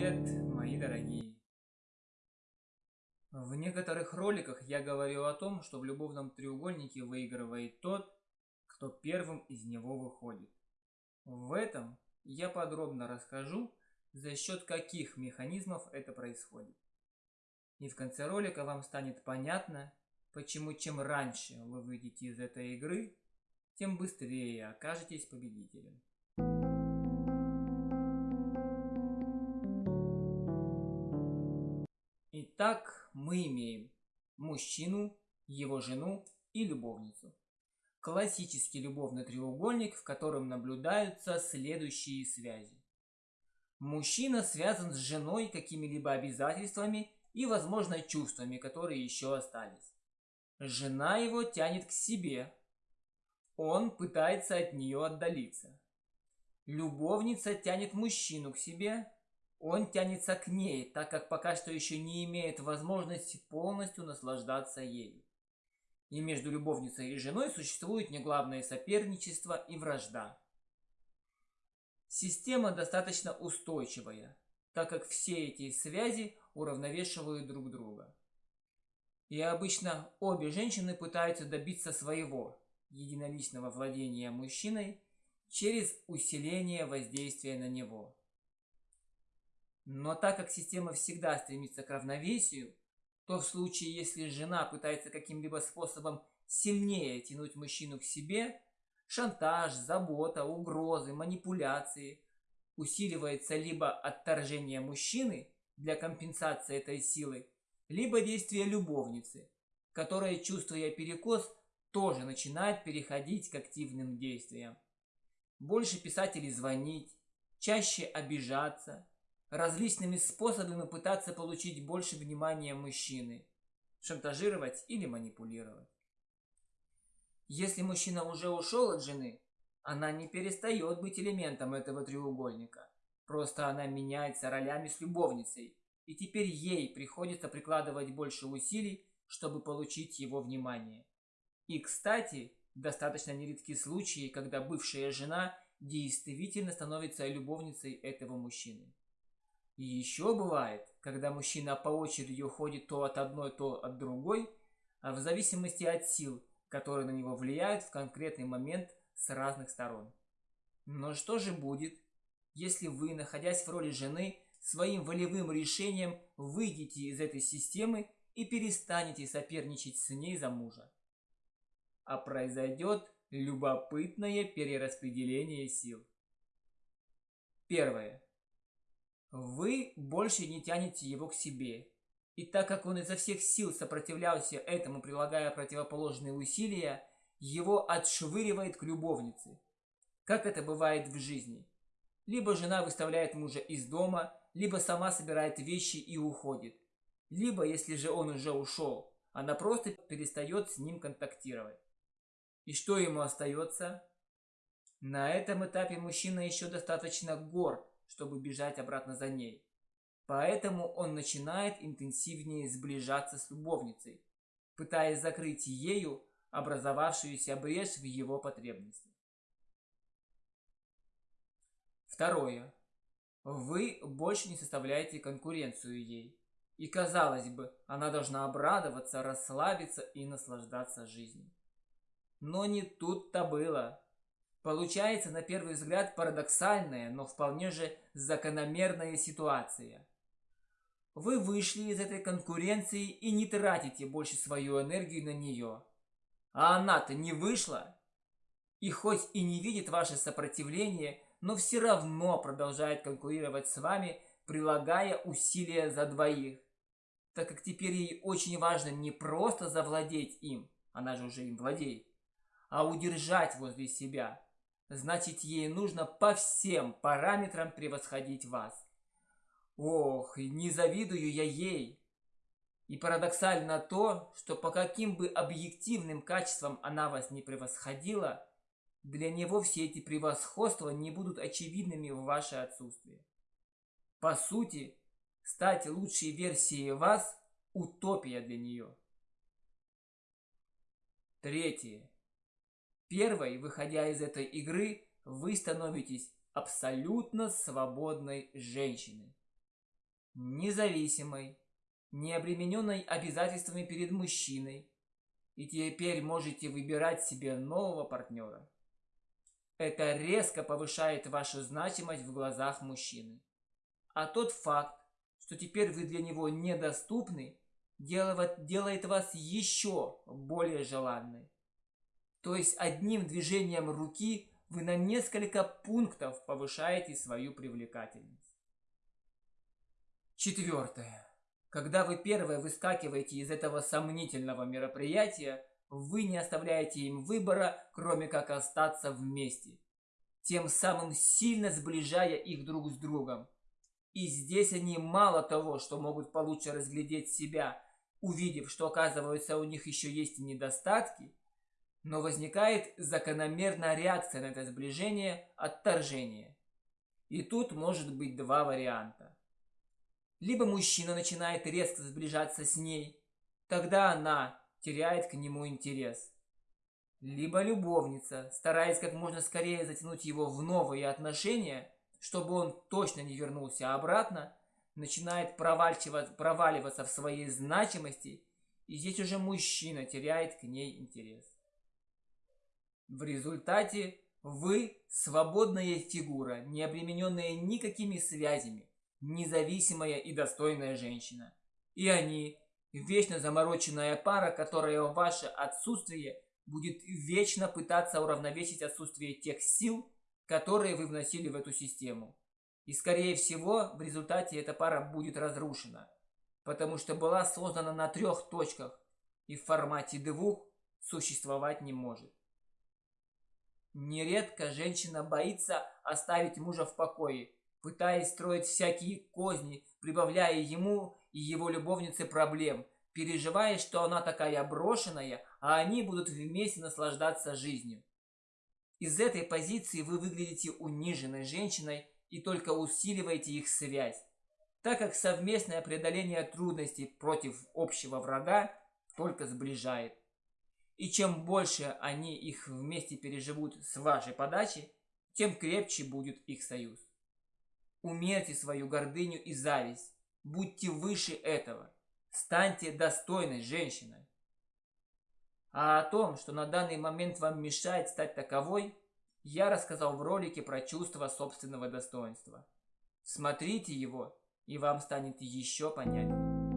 привет, мои дорогие! В некоторых роликах я говорил о том, что в любовном треугольнике выигрывает тот, кто первым из него выходит. В этом я подробно расскажу, за счет каких механизмов это происходит. И в конце ролика вам станет понятно, почему чем раньше вы выйдете из этой игры, тем быстрее окажетесь победителем. Итак, мы имеем мужчину, его жену и любовницу. Классический любовный треугольник, в котором наблюдаются следующие связи. Мужчина связан с женой какими-либо обязательствами и, возможно, чувствами, которые еще остались. Жена его тянет к себе. Он пытается от нее отдалиться. Любовница тянет мужчину к себе, он тянется к ней, так как пока что еще не имеет возможности полностью наслаждаться ею. И между любовницей и женой существует неглавное соперничество и вражда. Система достаточно устойчивая, так как все эти связи уравновешивают друг друга. И обычно обе женщины пытаются добиться своего единоличного владения мужчиной через усиление воздействия на него. Но так как система всегда стремится к равновесию, то в случае, если жена пытается каким-либо способом сильнее тянуть мужчину к себе, шантаж, забота, угрозы, манипуляции, усиливается либо отторжение мужчины для компенсации этой силы, либо действие любовницы, которая, чувствуя перекос, тоже начинает переходить к активным действиям. Больше писателей звонить, чаще обижаться, различными способами пытаться получить больше внимания мужчины, шантажировать или манипулировать. Если мужчина уже ушел от жены, она не перестает быть элементом этого треугольника. Просто она меняется ролями с любовницей, и теперь ей приходится прикладывать больше усилий, чтобы получить его внимание. И, кстати, достаточно нередки случаи, когда бывшая жена действительно становится любовницей этого мужчины. И еще бывает, когда мужчина по очереди уходит то от одной, то от другой, а в зависимости от сил, которые на него влияют в конкретный момент с разных сторон. Но что же будет, если вы, находясь в роли жены, своим волевым решением выйдете из этой системы и перестанете соперничать с ней за мужа? А произойдет любопытное перераспределение сил. Первое. Вы больше не тянете его к себе. И так как он изо всех сил сопротивлялся этому, прилагая противоположные усилия, его отшвыривает к любовнице. Как это бывает в жизни. Либо жена выставляет мужа из дома, либо сама собирает вещи и уходит. Либо, если же он уже ушел, она просто перестает с ним контактировать. И что ему остается? На этом этапе мужчина еще достаточно горд, чтобы бежать обратно за ней. Поэтому он начинает интенсивнее сближаться с любовницей, пытаясь закрыть ею образовавшуюся брешь в его потребности. Второе. Вы больше не составляете конкуренцию ей. И казалось бы, она должна обрадоваться, расслабиться и наслаждаться жизнью. Но не тут-то было. Получается, на первый взгляд, парадоксальная, но вполне же закономерная ситуация. Вы вышли из этой конкуренции и не тратите больше свою энергию на нее. А она-то не вышла. И хоть и не видит ваше сопротивление, но все равно продолжает конкурировать с вами, прилагая усилия за двоих. Так как теперь ей очень важно не просто завладеть им, она же уже им владеет, а удержать возле себя – значит ей нужно по всем параметрам превосходить вас. Ох, не завидую я ей. И парадоксально то, что по каким бы объективным качествам она вас не превосходила, для него все эти превосходства не будут очевидными в ваше отсутствие. По сути, стать лучшей версией вас – утопия для нее. Третье. Первой, выходя из этой игры, вы становитесь абсолютно свободной женщиной. независимой, не обремененной обязательствами перед мужчиной, и теперь можете выбирать себе нового партнера. Это резко повышает вашу значимость в глазах мужчины. А тот факт, что теперь вы для него недоступны, делает вас еще более желанной. То есть одним движением руки вы на несколько пунктов повышаете свою привлекательность. Четвертое. Когда вы первое выскакиваете из этого сомнительного мероприятия, вы не оставляете им выбора, кроме как остаться вместе, тем самым сильно сближая их друг с другом. И здесь они мало того, что могут получше разглядеть себя, увидев, что оказывается у них еще есть недостатки, но возникает закономерная реакция на это сближение – отторжение. И тут может быть два варианта. Либо мужчина начинает резко сближаться с ней, тогда она теряет к нему интерес. Либо любовница, стараясь как можно скорее затянуть его в новые отношения, чтобы он точно не вернулся обратно, начинает проваливаться в своей значимости, и здесь уже мужчина теряет к ней интерес. В результате вы свободная фигура, не обремененная никакими связями, независимая и достойная женщина. И они, вечно замороченная пара, которая в ваше отсутствие будет вечно пытаться уравновесить отсутствие тех сил, которые вы вносили в эту систему. И скорее всего, в результате эта пара будет разрушена, потому что была создана на трех точках и в формате двух существовать не может. Нередко женщина боится оставить мужа в покое, пытаясь строить всякие козни, прибавляя ему и его любовнице проблем, переживая, что она такая брошенная, а они будут вместе наслаждаться жизнью. Из этой позиции вы выглядите униженной женщиной и только усиливаете их связь, так как совместное преодоление трудностей против общего врага только сближает. И чем больше они их вместе переживут с вашей подачи, тем крепче будет их союз. Умерьте свою гордыню и зависть. Будьте выше этого. Станьте достойной женщиной. А о том, что на данный момент вам мешает стать таковой, я рассказал в ролике про чувство собственного достоинства. Смотрите его, и вам станет еще понятнее.